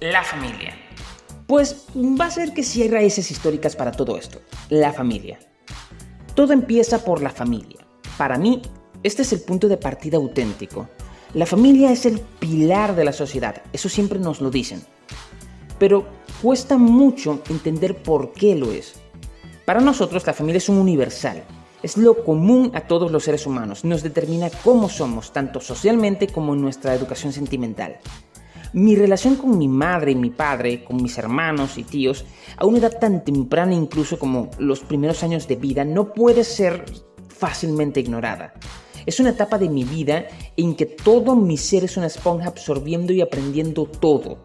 La familia. Pues va a ser que sí hay raíces históricas para todo esto. La familia. Todo empieza por la familia. Para mí, este es el punto de partida auténtico. La familia es el pilar de la sociedad, eso siempre nos lo dicen. Pero cuesta mucho entender por qué lo es. Para nosotros la familia es un universal, es lo común a todos los seres humanos, nos determina cómo somos, tanto socialmente como en nuestra educación sentimental. Mi relación con mi madre y mi padre, con mis hermanos y tíos, a una edad tan temprana incluso como los primeros años de vida, no puede ser fácilmente ignorada. Es una etapa de mi vida en que todo mi ser es una esponja absorbiendo y aprendiendo todo.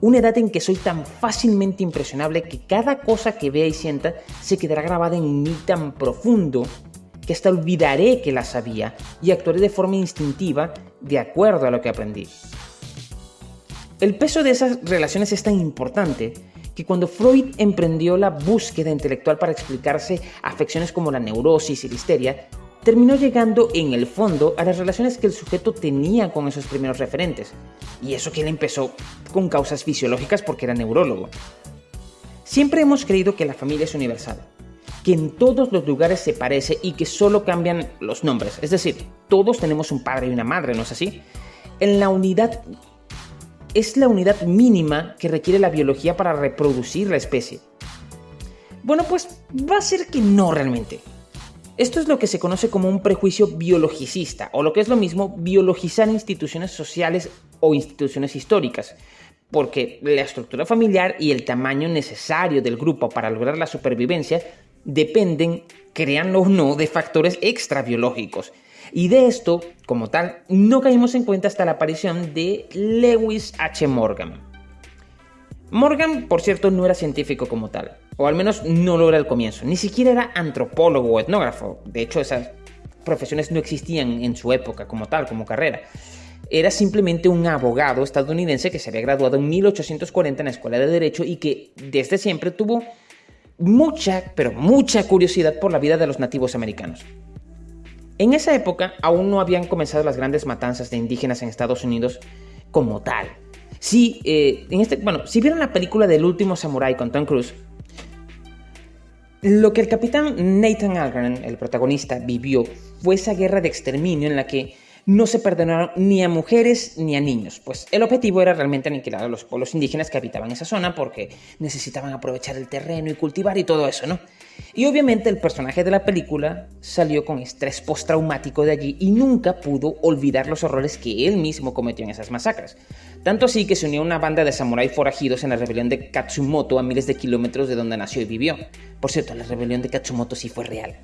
Una edad en que soy tan fácilmente impresionable que cada cosa que vea y sienta se quedará grabada en mí tan profundo que hasta olvidaré que la sabía y actuaré de forma instintiva de acuerdo a lo que aprendí. El peso de esas relaciones es tan importante que cuando Freud emprendió la búsqueda intelectual para explicarse afecciones como la neurosis y la histeria, terminó llegando en el fondo a las relaciones que el sujeto tenía con esos primeros referentes. Y eso que él empezó con causas fisiológicas porque era neurólogo. Siempre hemos creído que la familia es universal, que en todos los lugares se parece y que solo cambian los nombres. Es decir, todos tenemos un padre y una madre, ¿no es así? En la unidad es la unidad mínima que requiere la biología para reproducir la especie. Bueno, pues va a ser que no realmente. Esto es lo que se conoce como un prejuicio biologicista, o lo que es lo mismo, biologizar instituciones sociales o instituciones históricas, porque la estructura familiar y el tamaño necesario del grupo para lograr la supervivencia dependen, créanlo o no, de factores extrabiológicos. Y de esto, como tal, no caímos en cuenta hasta la aparición de Lewis H. Morgan. Morgan, por cierto, no era científico como tal, o al menos no lo era al comienzo, ni siquiera era antropólogo o etnógrafo, de hecho esas profesiones no existían en su época como tal, como carrera. Era simplemente un abogado estadounidense que se había graduado en 1840 en la Escuela de Derecho y que desde siempre tuvo mucha, pero mucha curiosidad por la vida de los nativos americanos. En esa época aún no habían comenzado las grandes matanzas de indígenas en Estados Unidos como tal, si, eh, en este, bueno, si vieron la película del último samurai con Tom Cruise, lo que el capitán Nathan Algren, el protagonista, vivió fue esa guerra de exterminio en la que no se perdonaron ni a mujeres ni a niños, pues el objetivo era realmente aniquilar a los pueblos indígenas que habitaban esa zona porque necesitaban aprovechar el terreno y cultivar y todo eso, ¿no? Y obviamente el personaje de la película salió con estrés postraumático de allí y nunca pudo olvidar los horrores que él mismo cometió en esas masacres. Tanto así que se unió a una banda de samuráis forajidos en la rebelión de Katsumoto a miles de kilómetros de donde nació y vivió. Por cierto, la rebelión de Katsumoto sí fue real.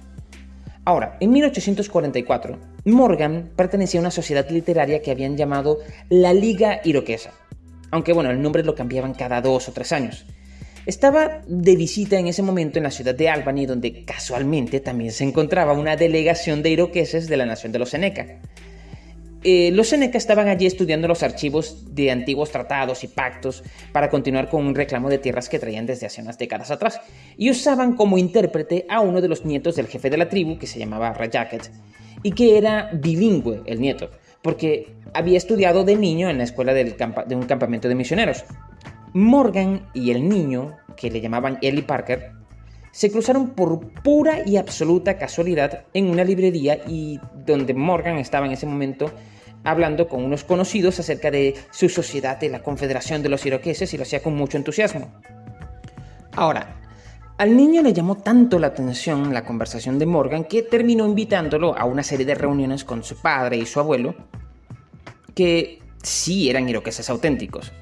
Ahora, en 1844, Morgan pertenecía a una sociedad literaria que habían llamado la Liga Iroquesa, aunque bueno, el nombre lo cambiaban cada dos o tres años. Estaba de visita en ese momento en la ciudad de Albany, donde casualmente también se encontraba una delegación de iroqueses de la nación de los Seneca. Eh, los Seneca estaban allí estudiando los archivos de antiguos tratados y pactos para continuar con un reclamo de tierras que traían desde hace unas décadas atrás, y usaban como intérprete a uno de los nietos del jefe de la tribu, que se llamaba Rajaket, y que era bilingüe, el nieto, porque había estudiado de niño en la escuela de un campamento de misioneros. Morgan y el niño, que le llamaban Ellie Parker, se cruzaron por pura y absoluta casualidad en una librería y donde Morgan estaba en ese momento hablando con unos conocidos acerca de su sociedad de la Confederación de los Iroqueses y lo hacía con mucho entusiasmo. Ahora, al niño le llamó tanto la atención la conversación de Morgan que terminó invitándolo a una serie de reuniones con su padre y su abuelo, que sí eran iroqueses auténticos.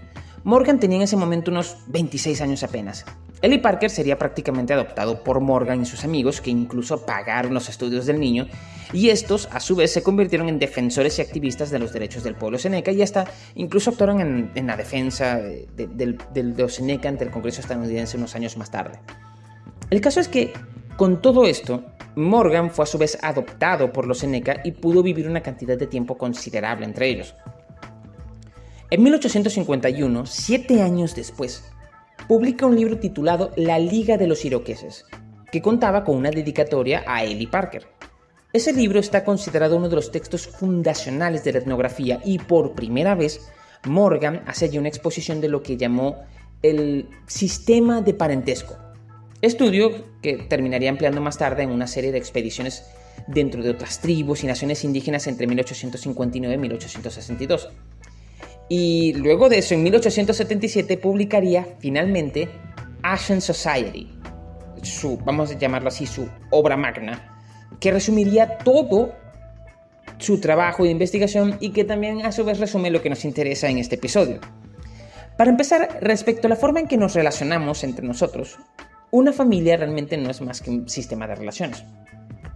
Morgan tenía en ese momento unos 26 años apenas, Ellie Parker sería prácticamente adoptado por Morgan y sus amigos, que incluso pagaron los estudios del niño, y estos a su vez se convirtieron en defensores y activistas de los derechos del pueblo seneca y hasta incluso actuaron en, la defensa de, de los seneca ante el Congreso estadounidense unos años más tarde. El caso es que, con todo esto, Morgan fue a su vez adoptado por los seneca y pudo vivir una cantidad de tiempo considerable entre ellos. En 1851, siete años después, publica un libro titulado La Liga de los Iroqueses, que contaba con una dedicatoria a Ellie Parker. Ese libro está considerado uno de los textos fundacionales de la etnografía y por primera vez Morgan hace una exposición de lo que llamó el sistema de parentesco, estudio que terminaría empleando más tarde en una serie de expediciones dentro de otras tribus y naciones indígenas entre 1859 y 1862. Y luego de eso, en 1877, publicaría finalmente Asian Society, su, vamos a llamarlo así, su obra magna, que resumiría todo su trabajo de investigación y que también a su vez resume lo que nos interesa en este episodio. Para empezar, respecto a la forma en que nos relacionamos entre nosotros, una familia realmente no es más que un sistema de relaciones.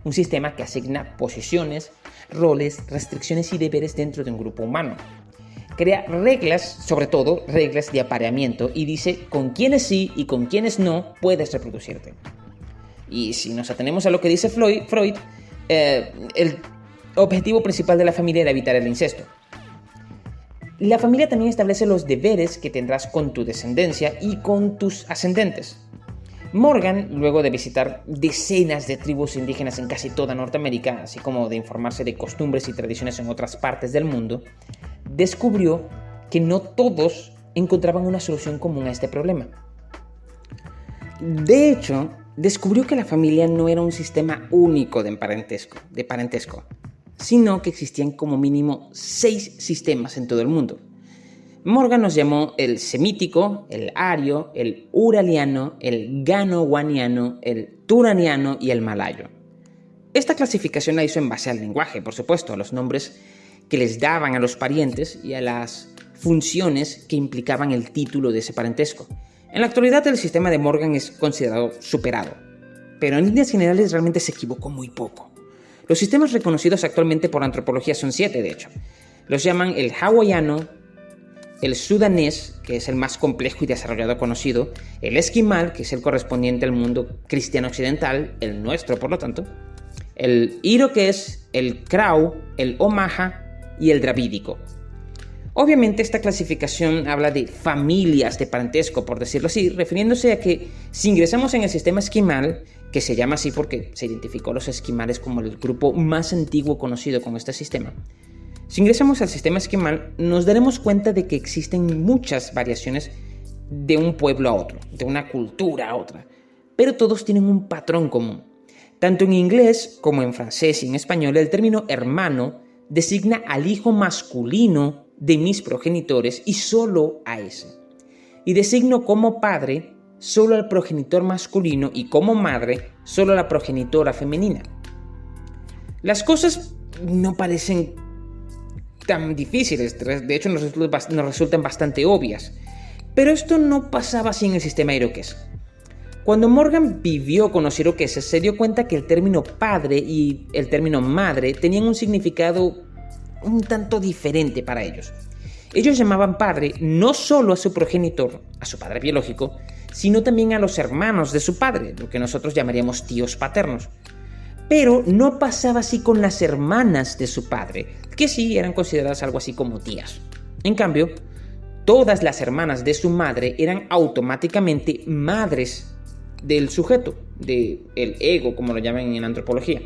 Un sistema que asigna posiciones, roles, restricciones y deberes dentro de un grupo humano. Crea reglas, sobre todo reglas de apareamiento, y dice con quiénes sí y con quiénes no puedes reproducirte. Y si nos atenemos a lo que dice Freud, eh, el objetivo principal de la familia era evitar el incesto. La familia también establece los deberes que tendrás con tu descendencia y con tus ascendentes. Morgan, luego de visitar decenas de tribus indígenas en casi toda Norteamérica, así como de informarse de costumbres y tradiciones en otras partes del mundo, descubrió que no todos encontraban una solución común a este problema. De hecho, descubrió que la familia no era un sistema único de parentesco, de parentesco sino que existían como mínimo seis sistemas en todo el mundo. Morgan nos llamó el semítico, el ario, el uraliano, el gano-waniano, el turaniano y el malayo. Esta clasificación la hizo en base al lenguaje, por supuesto, a los nombres que les daban a los parientes y a las funciones que implicaban el título de ese parentesco. En la actualidad el sistema de Morgan es considerado superado, pero en líneas generales realmente se equivocó muy poco. Los sistemas reconocidos actualmente por antropología son siete, de hecho. Los llaman el hawaiano, el sudanés, que es el más complejo y desarrollado conocido, el esquimal, que es el correspondiente al mundo cristiano occidental, el nuestro por lo tanto, el iroqués, el krau, el omaha y el dravídico. Obviamente esta clasificación habla de familias de parentesco, por decirlo así, refiriéndose a que si ingresamos en el sistema esquimal, que se llama así porque se identificó a los esquimales como el grupo más antiguo conocido con este sistema, si ingresamos al sistema esquimal, nos daremos cuenta de que existen muchas variaciones de un pueblo a otro, de una cultura a otra, pero todos tienen un patrón común. Tanto en inglés como en francés y en español, el término hermano designa al hijo masculino de mis progenitores y solo a ese. Y designo como padre solo al progenitor masculino y como madre solo a la progenitora femenina. Las cosas no parecen tan difíciles, de hecho nos, resultan bastante obvias. Pero esto no pasaba así en el sistema iroqués. Cuando Morgan vivió con los iroqueses, se dio cuenta que el término padre y el término madre tenían un significado un tanto diferente para ellos. Ellos llamaban padre no solo a su progenitor, a su padre biológico, sino también a los hermanos de su padre, lo que nosotros llamaríamos tíos paternos. Pero no pasaba así con las hermanas de su padre, que sí eran consideradas algo así como tías. En cambio, todas las hermanas de su madre eran automáticamente madres del sujeto, del ego, como lo llaman en antropología.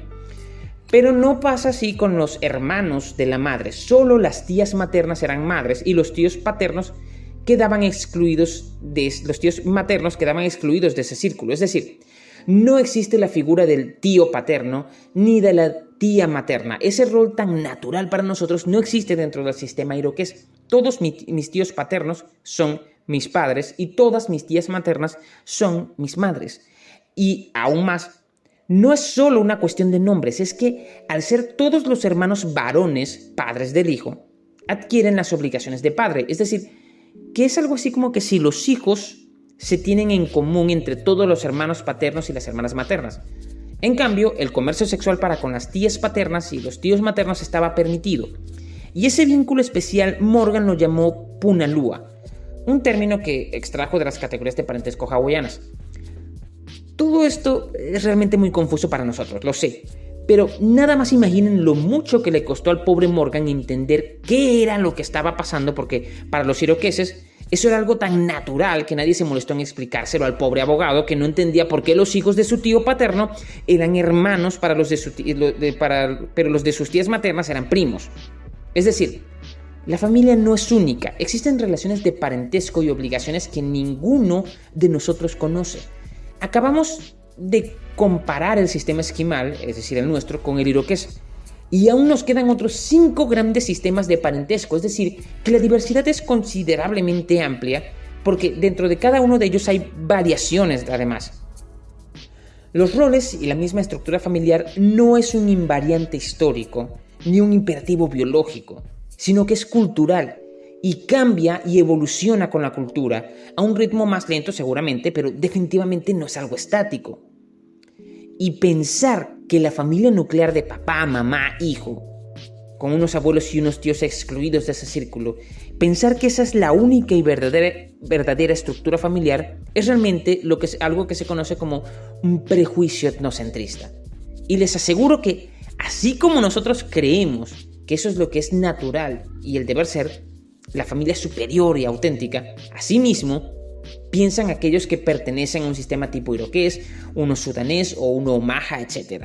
Pero no pasa así con los hermanos de la madre, solo las tías maternas eran madres y los tíos paternos quedaban excluidos de los tíos maternos quedaban excluidos de ese círculo, es decir, no existe la figura del tío paterno ni de la tía materna. Ese rol tan natural para nosotros no existe dentro del sistema iroqués. Todos mis tíos paternos son mis padres y todas mis tías maternas son mis madres. Y aún más, no es solo una cuestión de nombres, es que al ser todos los hermanos varones, padres del hijo, adquieren las obligaciones de padre. Es decir, que es algo así como que si los hijos se tienen en común entre todos los hermanos paternos y las hermanas maternas. En cambio, el comercio sexual para con las tías paternas y los tíos maternos estaba permitido. Y ese vínculo especial Morgan lo llamó punalúa, un término que extrajo de las categorías de parentesco hawaianas. Todo esto es realmente muy confuso para nosotros, lo sé, pero nada más imaginen lo mucho que le costó al pobre Morgan entender qué era lo que estaba pasando, porque para los iroqueses eso era algo tan natural que nadie se molestó en explicárselo al pobre abogado que no entendía por qué los hijos de su tío paterno eran hermanos para los de su pero los de sus tías maternas eran primos. Es decir, La familia no es única, existen relaciones de parentesco y obligaciones que ninguno de nosotros conoce. Acabamos de comparar el sistema esquimal, es decir, el nuestro, con el iroqués. Y aún nos quedan otros cinco grandes sistemas de parentesco, es decir, que la diversidad es considerablemente amplia, porque dentro de cada uno de ellos hay variaciones además. Los roles y la misma estructura familiar no es un invariante histórico, ni un imperativo biológico sino que es cultural y cambia y evoluciona con la cultura, a un ritmo más lento seguramente, pero definitivamente no es algo estático. Y pensar que la familia nuclear de papá, mamá, hijo, con unos abuelos y unos tíos excluidos de ese círculo, pensar que esa es la única y verdadera, verdadera estructura familiar es realmente lo que es, algo que se conoce como un prejuicio etnocentrista. Y les aseguro que, así como nosotros creemos que eso es lo que es natural y el deber ser, la familia superior y auténtica, asimismo, piensan aquellos que pertenecen a un sistema tipo iroqués, uno sudanés o uno maja, etc.